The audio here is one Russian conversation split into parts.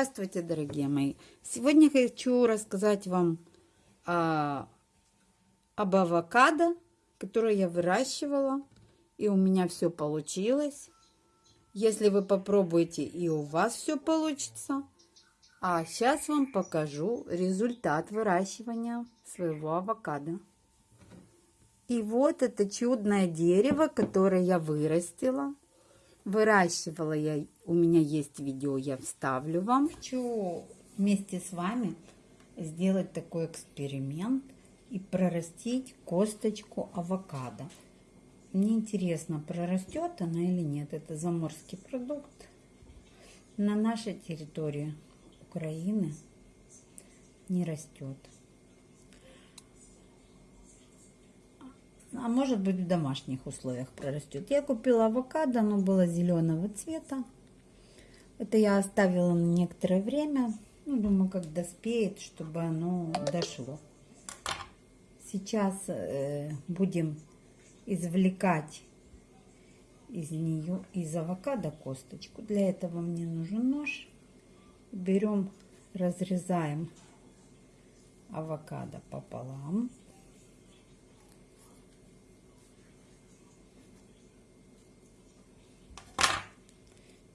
Здравствуйте, дорогие мои! Сегодня хочу рассказать вам о, об авокадо, которое я выращивала, и у меня все получилось. Если вы попробуете, и у вас все получится. А сейчас вам покажу результат выращивания своего авокадо. И вот это чудное дерево, которое я вырастила. Выращивала я, у меня есть видео, я вставлю вам. Хочу вместе с вами сделать такой эксперимент и прорастить косточку авокадо. Мне интересно, прорастет она или нет. Это заморский продукт. На нашей территории Украины не растет. а может быть в домашних условиях прорастет. Я купила авокадо, оно было зеленого цвета. Это я оставила на некоторое время. Ну, думаю, как доспеет, чтобы оно дошло. Сейчас э, будем извлекать из нее, из авокадо косточку. Для этого мне нужен нож. Берем, разрезаем авокадо пополам.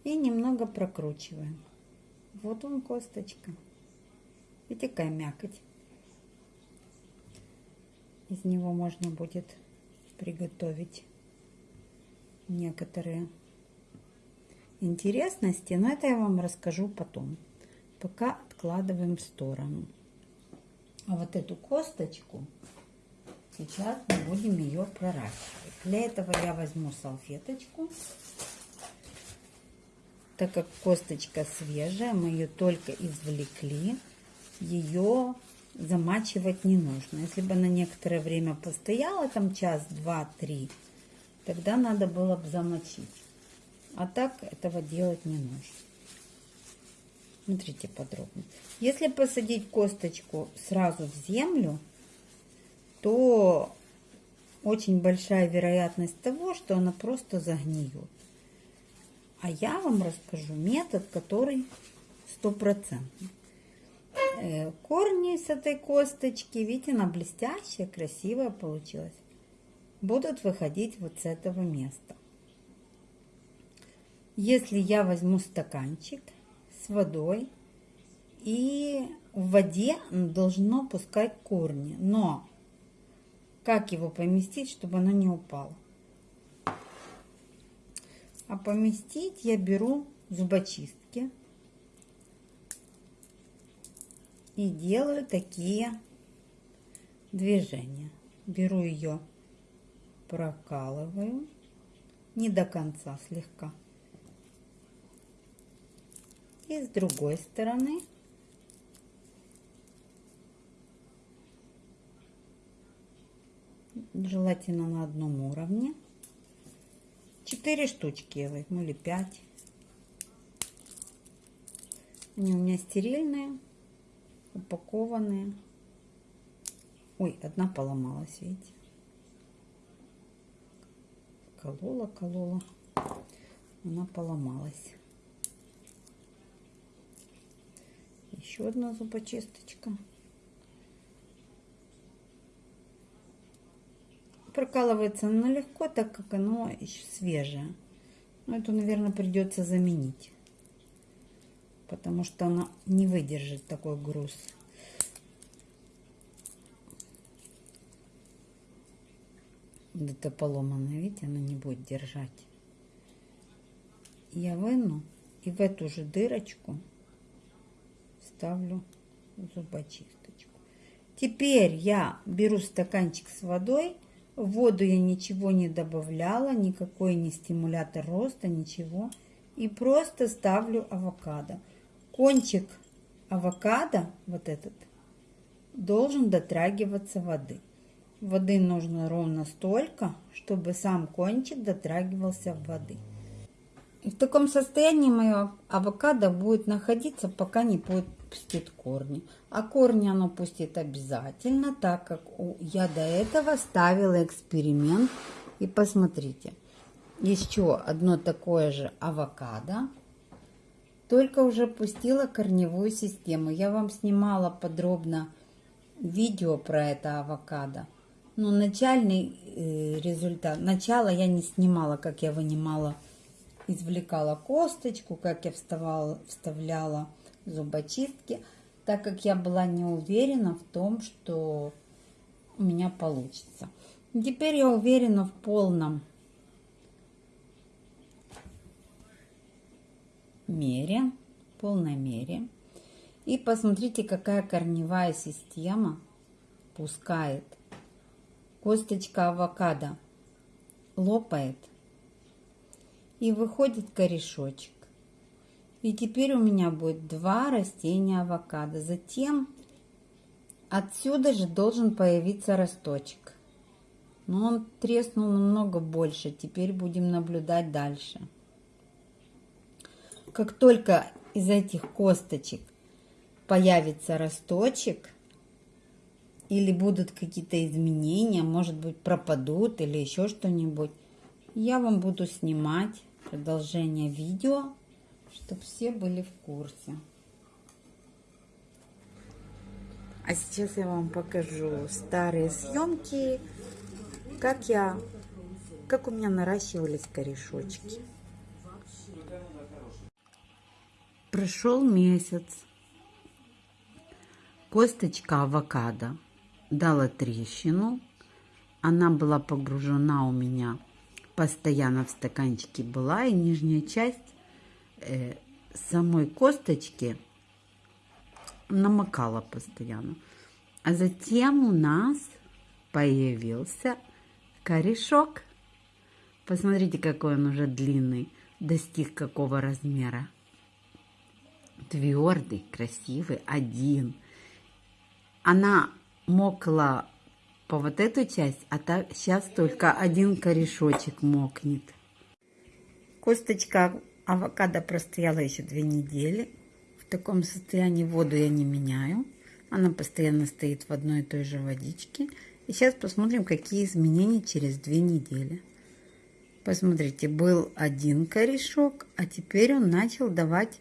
И немного прокручиваем. Вот он косточка. Видите, какая мякоть. Из него можно будет приготовить некоторые интересности, но это я вам расскажу потом. Пока откладываем в сторону. А вот эту косточку сейчас мы будем ее проращивать. Для этого я возьму салфеточку так как косточка свежая, мы ее только извлекли, ее замачивать не нужно. Если бы она некоторое время постояла, там час, два, три, тогда надо было бы замочить. А так этого делать не нужно. Смотрите подробно. Если посадить косточку сразу в землю, то очень большая вероятность того, что она просто загниет. А я вам расскажу метод, который стопроцентный. Э, корни с этой косточки, видите, она блестящая, красивая получилась, будут выходить вот с этого места. Если я возьму стаканчик с водой, и в воде должно пускать корни, но как его поместить, чтобы оно не упало? А поместить я беру зубочистки и делаю такие движения. Беру ее, прокалываю, не до конца, слегка. И с другой стороны желательно на одном уровне. Четыре штучки я возьму или пять. Они у меня стерильные, упакованные. Ой, одна поломалась, видите? Колола, колола. Она поломалась. Еще одна зубочисточка. Прокалывается оно легко, так как оно еще свежее. Но эту, наверное, придется заменить. Потому что она не выдержит такой груз. Вот это поломанное, видите, она не будет держать. Я выну и в эту же дырочку ставлю зубочисточку. Теперь я беру стаканчик с водой в воду я ничего не добавляла, никакой не стимулятор роста, ничего. И просто ставлю авокадо. Кончик авокадо, вот этот, должен дотрагиваться воды. Воды нужно ровно столько, чтобы сам кончик дотрагивался воды. И в таком состоянии мое авокадо будет находиться, пока не пустит корни. А корни оно пустит обязательно, так как я до этого ставила эксперимент. И посмотрите, еще одно такое же авокадо. только уже пустила корневую систему. Я вам снимала подробно видео про это авокадо. Но начальный э, результат, начало я не снимала, как я вынимала, извлекала косточку, как я вставала, вставляла зубочистки, так как я была не уверена в том, что у меня получится. Теперь я уверена в полном мере, полной мере. И посмотрите, какая корневая система пускает. Косточка авокадо лопает и выходит корешочек. И теперь у меня будет два растения авокадо. Затем отсюда же должен появиться росточек. Но он треснул намного больше. Теперь будем наблюдать дальше. Как только из этих косточек появится росточек, или будут какие-то изменения, может быть пропадут или еще что-нибудь, я вам буду снимать продолжение видео, чтобы все были в курсе. А сейчас я вам покажу старые съемки, как я, как у меня наращивались корешочки. Прошел месяц. Косточка авокадо дала трещину. Она была погружена у меня постоянно в стаканчике была. И нижняя часть самой косточки намокала постоянно. А затем у нас появился корешок. Посмотрите, какой он уже длинный, достиг какого размера твердый, красивый, один. Она мокла по вот эту часть, а так сейчас только один корешочек мокнет. Косточка авокадо простояла еще две недели. В таком состоянии воду я не меняю. Она постоянно стоит в одной и той же водичке. И сейчас посмотрим, какие изменения через две недели. Посмотрите, был один корешок, а теперь он начал давать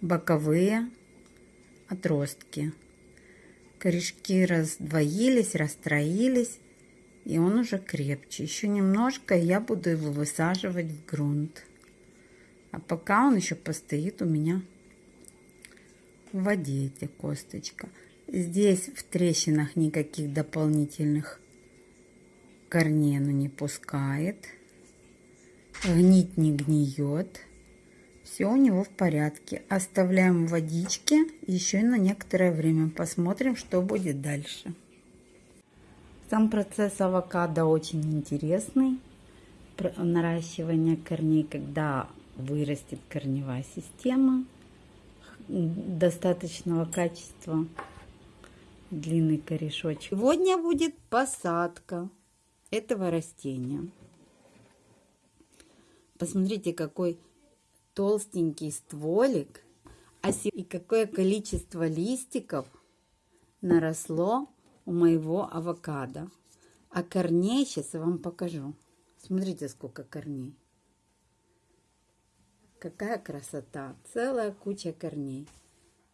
боковые отростки. Корешки раздвоились, расстроились, и он уже крепче. Еще немножко, и я буду его высаживать в грунт. А пока он еще постоит у меня в воде, эта косточка. Здесь в трещинах никаких дополнительных корней оно не пускает. Гнить не гниет. Все у него в порядке. Оставляем в водичке еще на некоторое время. Посмотрим, что будет дальше. Сам процесс авокадо очень интересный. Наращивание корней, когда вырастет корневая система достаточного качества, длинный корешочек. Сегодня будет посадка этого растения. Посмотрите, какой толстенький стволик, а и какое количество листиков наросло у моего авокадо. А корней сейчас я вам покажу. Смотрите, сколько корней. Какая красота. Целая куча корней.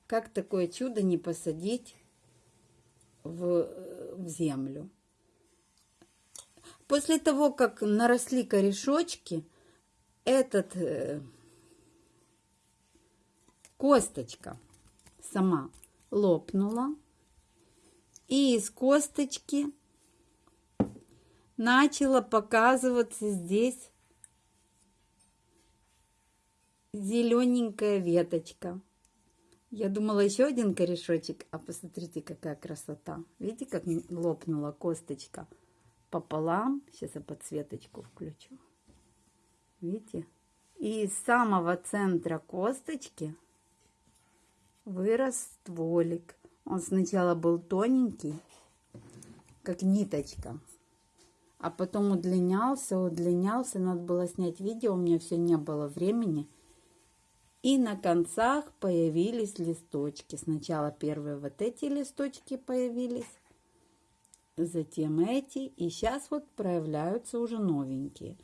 Как такое чудо не посадить в, в землю? После того, как наросли корешочки, этот э, косточка сама лопнула. И из косточки начала показываться здесь зелененькая веточка. Я думала еще один корешочек, а посмотрите, какая красота. Видите, как лопнула косточка пополам. Сейчас я подсветочку включу. Видите? И из самого центра косточки вырос стволик. Он сначала был тоненький, как ниточка, а потом удлинялся, удлинялся. Надо было снять видео, у меня все не было времени. И на концах появились листочки. Сначала первые вот эти листочки появились, затем эти, и сейчас вот проявляются уже новенькие.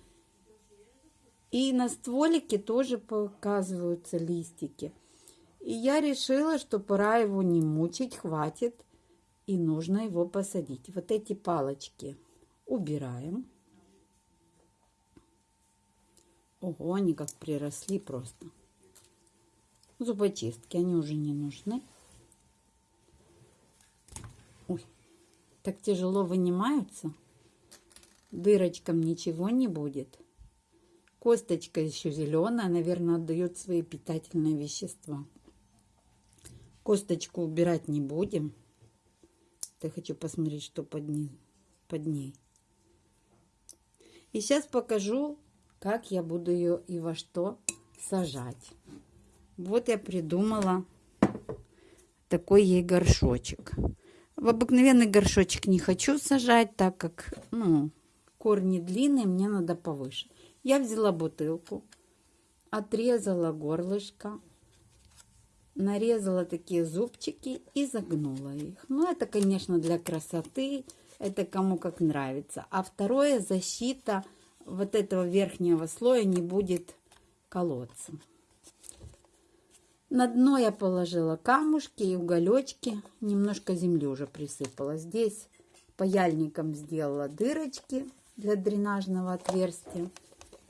И на стволике тоже показываются листики – И я решила, что пора его не мучить, хватит. И нужно его посадить. Вот эти палочки убираем. Ого, они как приросли просто. Зубочистки, они уже не нужны. Ой, так тяжело вынимаются. Дырочкам ничего не будет. Косточка еще зеленая, наверное, отдает свои питательные вещества. Косточку убирать не будем. Я хочу посмотреть, что под ней. Под ней. И сейчас покажу, как я буду ее и во что сажать. Вот я придумала такой ей горшочек. В обыкновенный горшочек не хочу сажать, так как ну, корни длинные, мне надо повыше. Я взяла бутылку, отрезала горлышко, нарезала такие зубчики и загнула их. Ну, это, конечно, для красоты, это кому как нравится. А второе, защита вот этого верхнего слоя не будет колоться. На дно я положила камушки и уголечки, немножко земли уже присыпала. Здесь паяльником сделала дырочки для дренажного отверстия.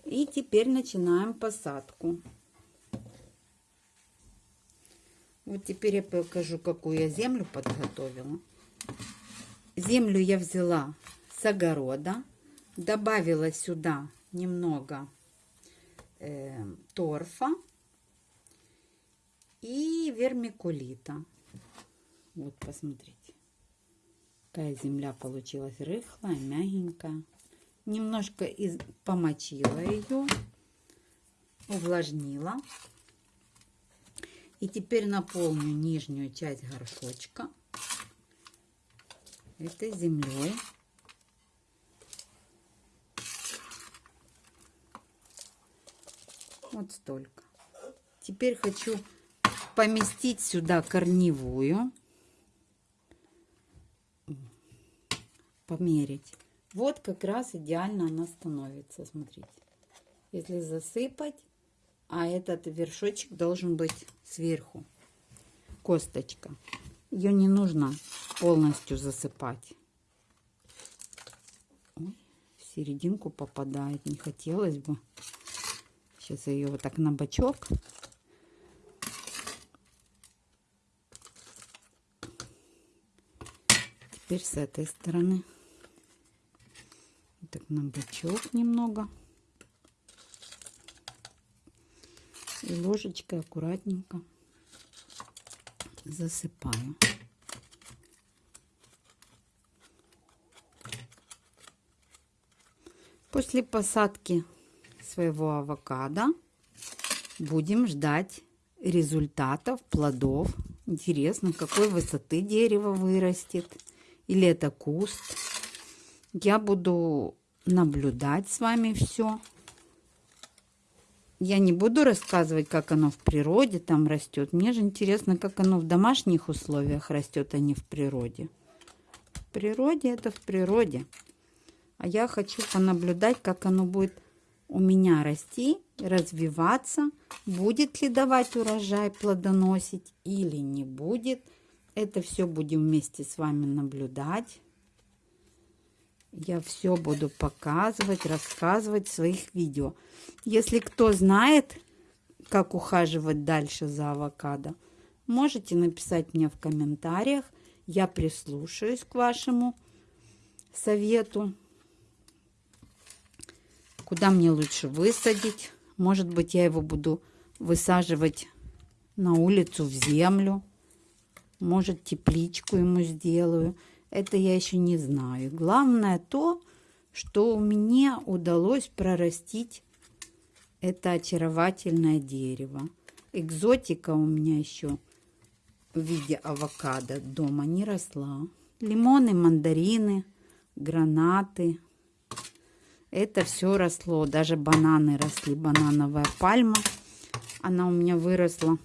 И теперь начинаем посадку. Вот теперь я покажу, какую я землю подготовила. Землю я взяла с огорода, добавила сюда немного э, торфа и вермикулита. Вот, посмотрите. Какая земля получилась рыхлая, мягенькая. Немножко из... помочила ее, увлажнила. И теперь наполню нижнюю часть горшочка этой землей. Вот столько. Теперь хочу поместить сюда корневую. Померить. Вот как раз идеально она становится. Смотрите. Если засыпать, а этот вершочек должен быть сверху. Косточка. Ее не нужно полностью засыпать. Ой, в серединку попадает. Не хотелось бы. Сейчас я ее вот так на бочок. Теперь с этой стороны. Так на бочок немного. И ложечкой аккуратненько засыпаю. После посадки своего авокадо будем ждать результатов, плодов. Интересно, какой высоты дерево вырастет. Или это куст. Я буду наблюдать с вами все. Я не буду рассказывать, как оно в природе там растет. Мне же интересно, как оно в домашних условиях растет, а не в природе. В природе это в природе. А я хочу понаблюдать, как оно будет у меня расти, развиваться. Будет ли давать урожай, плодоносить или не будет. Это все будем вместе с вами наблюдать. Я все буду показывать, рассказывать в своих видео. Если кто знает, как ухаживать дальше за авокадо, можете написать мне в комментариях. Я прислушаюсь к вашему совету. Куда мне лучше высадить? Может быть, я его буду высаживать на улицу в землю. Может, тепличку ему сделаю. Это я еще не знаю. Главное то, что мне удалось прорастить это очаровательное дерево. Экзотика у меня еще в виде авокадо дома не росла. Лимоны, мандарины, гранаты. Это все росло. Даже бананы росли. Банановая пальма. Она у меня выросла.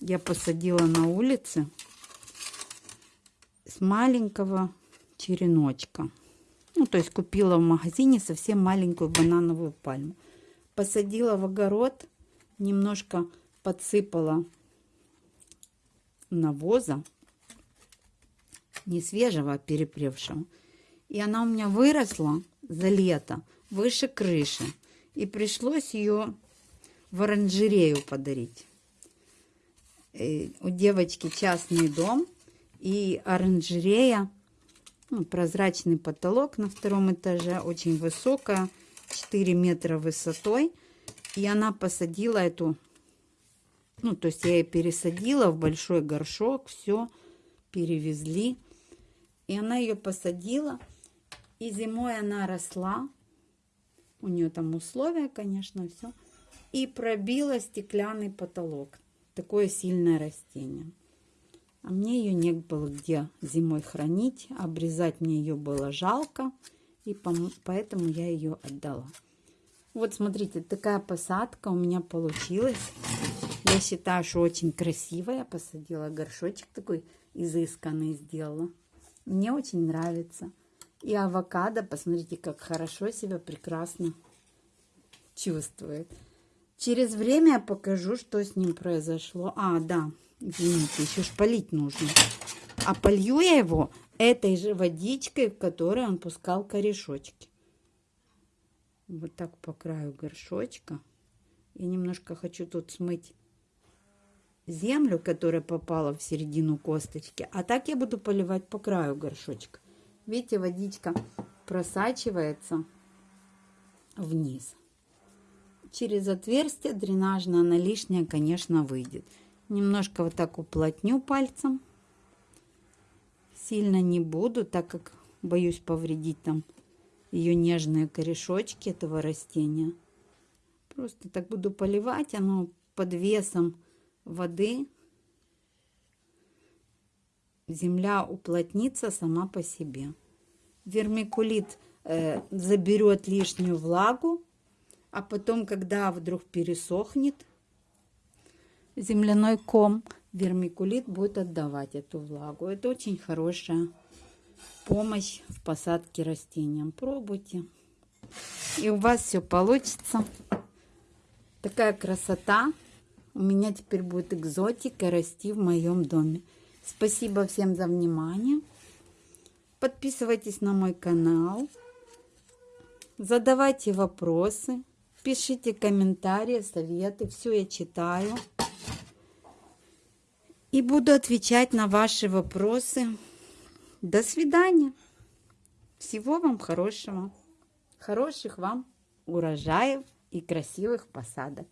Я посадила на улице с маленького череночка. Ну, то есть купила в магазине совсем маленькую банановую пальму. Посадила в огород, немножко подсыпала навоза, не свежего, а перепревшего. И она у меня выросла за лето выше крыши. И пришлось ее в оранжерею подарить. И у девочки частный дом и оранжерея, ну, прозрачный потолок на втором этаже, очень высокая, 4 метра высотой. И она посадила эту, ну, то есть я ее пересадила в большой горшок, все, перевезли. И она ее посадила, и зимой она росла. У нее там условия, конечно, все. И пробила стеклянный потолок. Такое сильное растение. А мне ее не было где зимой хранить. Обрезать мне ее было жалко. И поэтому я ее отдала. Вот смотрите, такая посадка у меня получилась. Я считаю, что очень красивая. Посадила горшочек такой изысканный сделала. Мне очень нравится. И авокадо, посмотрите, как хорошо себя прекрасно чувствует. Через время я покажу, что с ним произошло. А, да, извините, еще ж полить нужно. А полью я его этой же водичкой, в которой он пускал корешочки. Вот так по краю горшочка. Я немножко хочу тут смыть землю, которая попала в середину косточки. А так я буду поливать по краю горшочка. Видите, водичка просачивается вниз. Через отверстие дренажное она лишняя, конечно, выйдет. Немножко вот так уплотню пальцем. Сильно не буду, так как боюсь повредить там ее нежные корешочки этого растения. Просто так буду поливать, оно под весом воды земля уплотнится сама по себе. Вермикулит э, заберет лишнюю влагу, а потом, когда вдруг пересохнет земляной ком, вермикулит будет отдавать эту влагу. Это очень хорошая помощь в посадке растениям. Пробуйте. И у вас все получится. Такая красота. У меня теперь будет экзотика расти в моем доме. Спасибо всем за внимание. Подписывайтесь на мой канал. Задавайте вопросы. Пишите комментарии, советы. Все я читаю. И буду отвечать на ваши вопросы. До свидания. Всего вам хорошего. Хороших вам урожаев и красивых посадок.